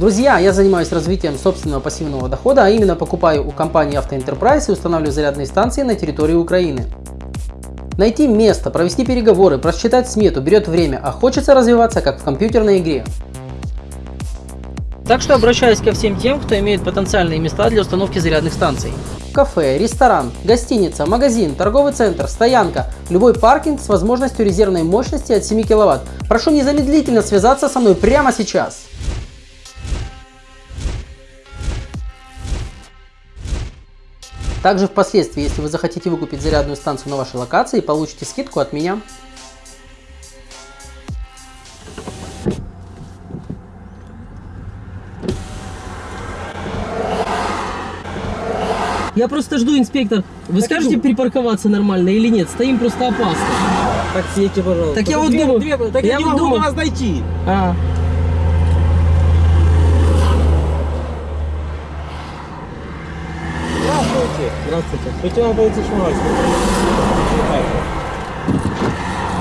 Друзья, я занимаюсь развитием собственного пассивного дохода, а именно покупаю у компании Enterprise и устанавливаю зарядные станции на территории Украины. Найти место, провести переговоры, просчитать смету берет время, а хочется развиваться как в компьютерной игре. Так что обращаюсь ко всем тем, кто имеет потенциальные места для установки зарядных станций. Кафе, ресторан, гостиница, магазин, торговый центр, стоянка, любой паркинг с возможностью резервной мощности от 7 кВт. Прошу незамедлительно связаться со мной прямо сейчас. Также впоследствии, если вы захотите выкупить зарядную станцию на вашей локации, получите скидку от меня. Я просто жду, инспектор. Вы Так скажете иду. припарковаться нормально или нет? Стоим просто опасно. Так съедьте, пожалуйста. Так я вот думаю- две- так я я, не вот могу думаю- до вас дойти. А, Здравствуйте. Полиции Шмарский.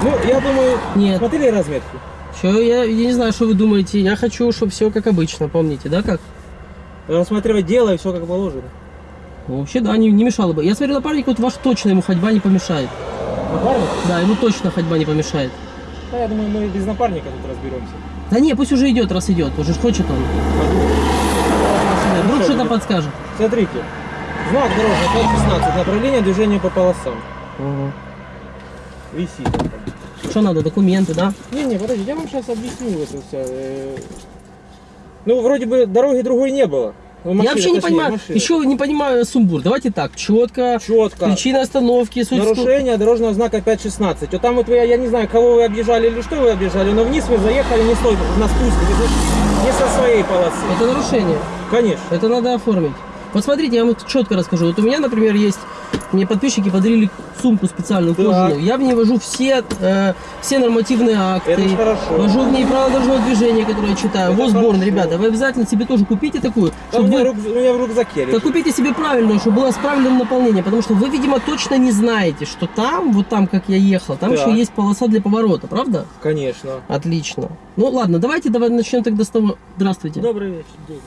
Ну, я думаю, нет. смотрели разметку? Что, я, я не знаю, что вы думаете. Я хочу, чтобы все как обычно, помните, да, как? Рассматривать дело и все как положено. Ну, вообще, да, не, не мешало бы. Я смотрю, напарник, вот ваш точно ему ходьба не помешает. Напарник? Да, ему точно ходьба не помешает. Да, я думаю, мы без напарника тут разберемся. Да не, пусть уже идет, раз идет. Уже хочет он. Вдруг что-то подскажет. Смотрите. Знак дорожный 516. Направление движения по полосам. Висит. он там. Что надо, документы, да? Не-не, подождите, я вам сейчас объясню это все. Ну, вроде бы дороги другой не было. Ну, я машина, вообще не точнее, понимаю, машина. еще не понимаю сумбур. Давайте так, четко, Четко. причина остановки, суть... Нарушение дорожного знака 5.16. Вот там вот вы, я не знаю, кого вы объезжали или что вы объезжали, но вниз вы заехали не с той, на спуск, не со своей полосы. Это нарушение. Конечно. Это надо оформить. Вот смотрите, я вам четко расскажу. Вот у меня, например, есть, мне подписчики подарили сумку специальную Так. кожаную. Я в ней вожу все, э, все нормативные акты. Это хорошо. Вожу в ней правила дорожного движения, которые я читаю. Это хорошо. ребята, вы обязательно себе тоже купите такую. Там у, чтобы меня вы- рюк- у меня в рюкзаке Да лежит. купите себе правильную, чтобы было с правильным наполнением, потому что вы, видимо, точно не знаете, что там, вот там, как я ехал, там Так. еще есть полоса для поворота, правда? Конечно. Отлично. Ну ладно, давайте давай начнем тогда с того. Здравствуйте. Добрый вечер.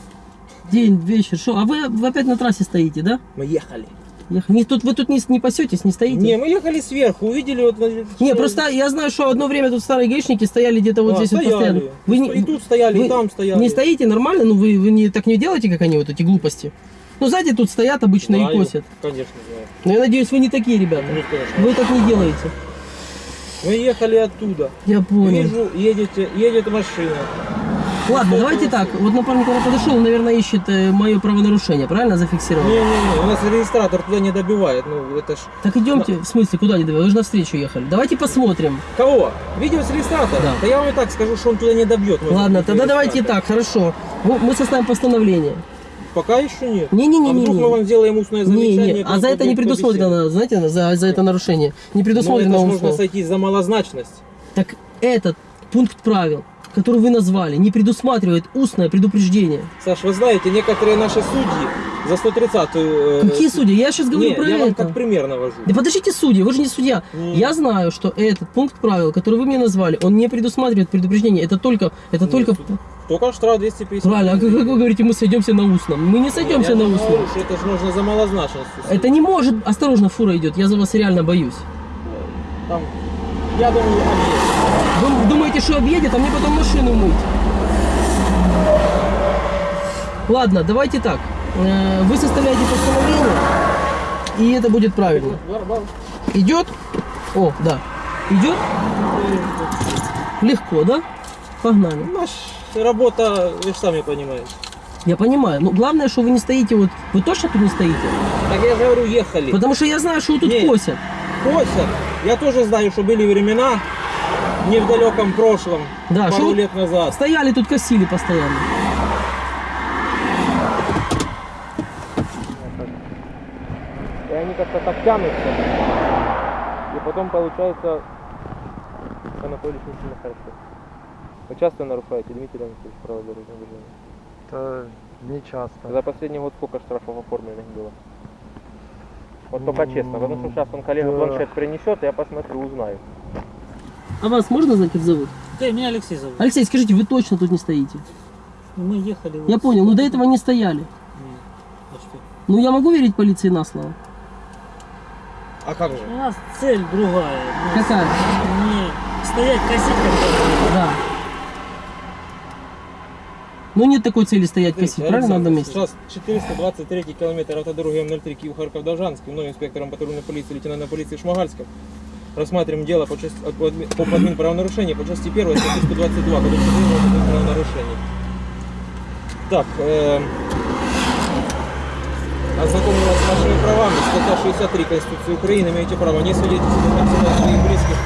День. Вечер. Что? А вы, вы опять на трассе стоите, да? Мы ехали. Ех- Не, тут, вы тут не, не пасетесь, не стоите? Не, мы ехали сверху, увидели вот... Не, просто я знаю, что одно время тут старые гаишники стояли где-то вот А, здесь вот стояли. постоянно. Вы не, И тут стояли, вы и там стояли. не стоите нормально? Ну вы, вы не, так не делаете, как они, вот эти глупости? Ну сзади тут стоят обычно Знаю. и косят. Конечно, знаю. Но я надеюсь, вы не такие ребята. Ну, конечно. Вы так не делаете. Мы ехали оттуда. Я понял. Вижу, едете, едет машина. Ладно, давайте так. Вот напарник, когда подошел, он, наверное, ищет мое правонарушение, правильно зафиксировал? Не-не-не, у нас регистратор туда не добивает. Ну, это ж... Так идемте, в смысле, куда не давай? Вы же навстречу ехали. Давайте посмотрим. Кого? Видео с регистратора? Да. Да я вам и так скажу, что он туда не добьет. Ладно, тогда давайте так, хорошо. Ну, Мы составим постановление. Пока еще нет. Не-не-не. А вдруг мы вам сделаем устное Не, замечание? не, а как за это не предусмотрено, знаете, за, за это нарушение. Не? Ну, предусмотрено это ж устно. можно сойти за малозначность. Так этот пункт правил, который вы назвали, не предусматривает устное предупреждение. Саш, вы знаете, некоторые наши судьи за 130-ю... э, Какие судьи? Я сейчас говорю Не, про я вам это. как пример навожу. Да подождите, судьи, вы же не судья. Не. Я знаю, что этот пункт правил, который вы мне назвали, он не предусматривает предупреждение. Это только, это Нет, только... Только штраф 250. Правильно, а как как вы говорите, мы сойдемся на устном? Мы не сойдемся Я на устном. говорю, Это же нужно за малозначность. Это не может... Осторожно, фура идет, я за вас реально боюсь. Там, я думаю, объезд. Думаете, что объедет, а мне потом машину мыть? Ладно, давайте так. Э, Вы составляете постановление, и это будет правильно. Идет? О, да. Идет? Легко, да? Погнали. Наша работа, вы же сами понимаете. Я понимаю. Но главное, что вы не стоите вот... Вы точно тут не стоите? Так я же говорю, ехали. Потому что я знаю, что вы тут Нет. косят. Косят. Я тоже знаю, что были времена, не в далеком прошлом, Да, пару лет назад. стояли тут косили постоянно. И они как-то так тянутся. И потом получается, Анатолий не сильно хорошо. Вы часто нарушаете, Дмитрий Анатольевич, правила дорожного движения? Это не часто. За последний год сколько штрафов оформленных было? Вот только честно, потому что сейчас он коллега планшет принесет, я посмотрю, узнаю. А вас можно знать, как зовут? Да, меня Алексей зовут. Алексей, скажите, вы точно тут не стоите? Мы ехали... Я вот понял, но сюда. до этого не стояли. Ну что? Ну я могу верить полиции на слово? А как же? У нас цель другая. У нас Какая? Не стоять, косить как Да. Ну нет такой цели стоять Смотрите, косить, правильно, на одном Александр, месте? Сейчас 423 километр автодороги М03 Киев Харьков Должанский, мной инспектором патрульной полиции лейтенантом полиции Шмагальском. Рассматриваем дело по, части, по, по админ правонарушения по части 1 статьи 122 Кодекса Украины об админ правонарушений. Так, эм, ознакомлю вас с вашими правами. Статья 63 Конституции Украины. Имеете право не концерта своих близких,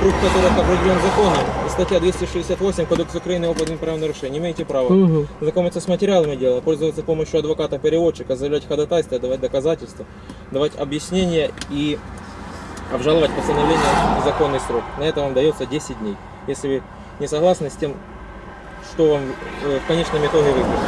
круг которых определен законом. И статья 268 Кодекса Украины об правонарушении. Имеете право Угу. знакомиться с материалами дела, пользоваться помощью адвоката-переводчика, заявлять ходатайство, давать доказательства, давать объяснения и обжаловать постановление в законный срок. На это вам дается 10 дней. Если вы не согласны с тем, что вам э, в конечном итоге выпишут.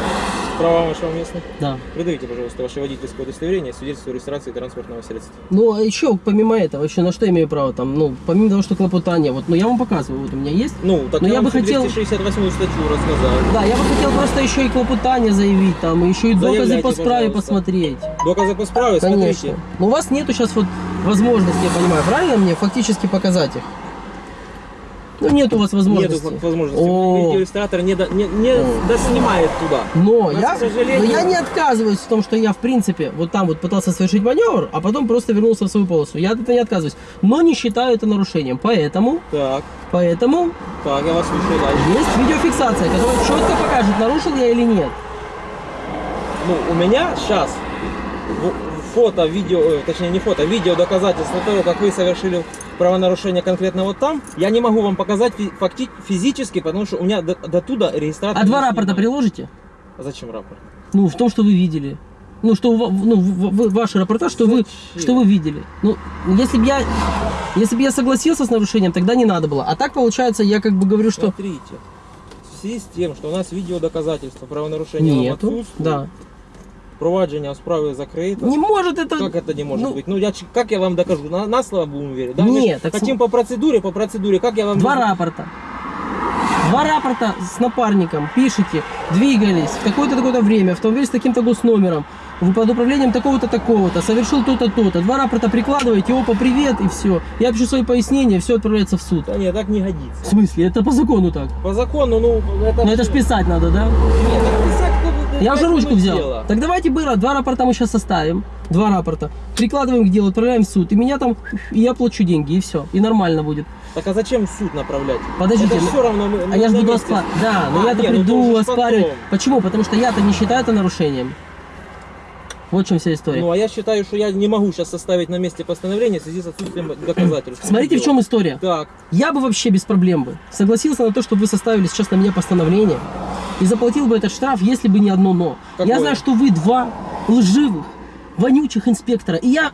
Права вашего местных. Да. Придавите, пожалуйста, ваше водительское удостоверение, свидетельство о регистрации транспортного средства. Ну, а еще, помимо этого, еще на что я имею право там, ну, помимо того, что клопотание, вот, ну, я вам показываю, вот у меня есть. Ну, так Но я, я бы хотел- 268 статью рассказал. Да, я бы хотел просто еще и клопотание заявить, там, и еще и доказы Заявляйте, по справе пожалуйста. посмотреть. Доказы по справе, Конечно. смотрите. Но у вас нету сейчас вот возможности, я понимаю, правильно мне, фактически показать их? Ну, нет у вас возможности. Нету возможности. О. Видеоиллюстратор не, до- не, не О. доснимает туда. Но Но, я, сожалению- но я не отказываюсь в том, что я, в принципе, вот там вот пытался совершить маневр, а потом просто вернулся в свою полосу. Я от этого не отказываюсь. Но не считаю это нарушением. Поэтому, Так, поэтому так, я вас слушаю дальше. есть видеофиксация, которая четко покажет, нарушил я или нет. Ну, у меня сейчас фото, видео, э, точнее не фото, видео доказательства того, как вы совершили правонарушение конкретно вот там, я не могу вам показать факти- физически, потому что у меня до, до туда регистратор А два рапорта приложите? А зачем рапорт? Ну, в том, что вы видели. Ну, что ну, ваши рапорта, что вы, что вы видели. Ну, если бы я, если бы я согласился с нарушением, тогда не надо было. А так получается, я как бы говорю, что Смотрите, в связи с тем, что у нас видео доказательства правонарушения нету. отсутствует, Да. Провадження справи закрито. Не может это. Как это не может ну, быть? Ну, я, как я вам докажу? На, на слово будем верить? Да? Нет, Мы так хотим по процедуре, по процедуре. Как я вам... Два рапорта. Два рапорта с напарником пишите, двигались в такое-то такое-то время, автомобиль с таким-то госномером, под управлением такого-то такого-то, совершил то-то то-то. Два рапорта прикладываете, опа, привет, и все. Я пишу свои пояснения, все отправляется в суд. Да нет, так не В годится. смысле? Это по закону так. По закону, ну, это... Но это ж писать надо, да? Нет, так ну, Я уже ручку взял. дело. Так давайте было, два рапорта мы сейчас составим. Два рапорта. Прикладываем к делу, отправляем в суд. И меня там, и я плачу деньги, и все. И нормально будет. Так а зачем в суд направлять? Подождите, это ну- все равно мы, А мы я же буду оспаривать. Да, но А, я-то не, ну приду уже оспаривать. потом. Почему? Потому что я-то не считаю это нарушением. Вот в чем вся история. Ну, а я считаю, что я не могу сейчас составить на месте постановление в связи с отсутствием доказательств. Смотрите, в чем история. Так, Я бы вообще без проблем бы согласился на то, чтобы вы составили сейчас на меня постановление и заплатил бы этот штраф, если бы не одно но. Какое? Я знаю, что вы два лживых, вонючих инспектора, и я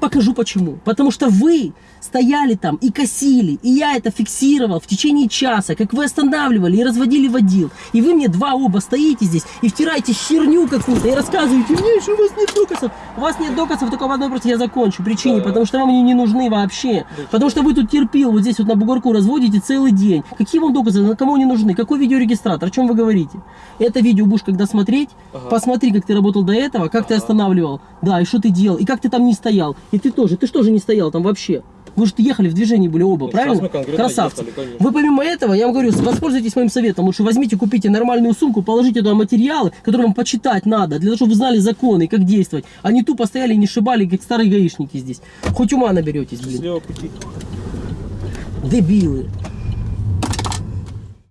покажу почему. Потому что вы стояли там и косили, и я это фиксировал в течение часа, как вы останавливали и разводили водил. И вы мне два оба стоите здесь и втираете херню какую-то и рассказываете мне, что у вас нет доказов. У вас нет доказов только в одной просто я закончу причине, потому что вам они не нужны вообще. Потому что вы тут терпил вот здесь вот на бугорку разводите целый день. Какие вам доказы, на кому они нужны? Какой видеорегистратор? О чем вы говорите? Это видео будешь когда смотреть, Ага. посмотри, как ты работал до этого, как ты Ага. останавливал, да, и что ты делал, и как ты там не стоял. И ты тоже, ты что же не стоял там вообще? Вы же ехали в движении были оба, Ну, правильно? Красавцы. ехали. Вы помимо этого, я вам говорю, воспользуйтесь моим советом. Лучше возьмите, купите нормальную сумку, положите туда материалы, которые вам почитать надо, для того, чтобы вы знали законы и как действовать. А не тупо стояли и не шибали, как старые гаишники здесь. Хоть ума наберетесь, блин. Дебилы.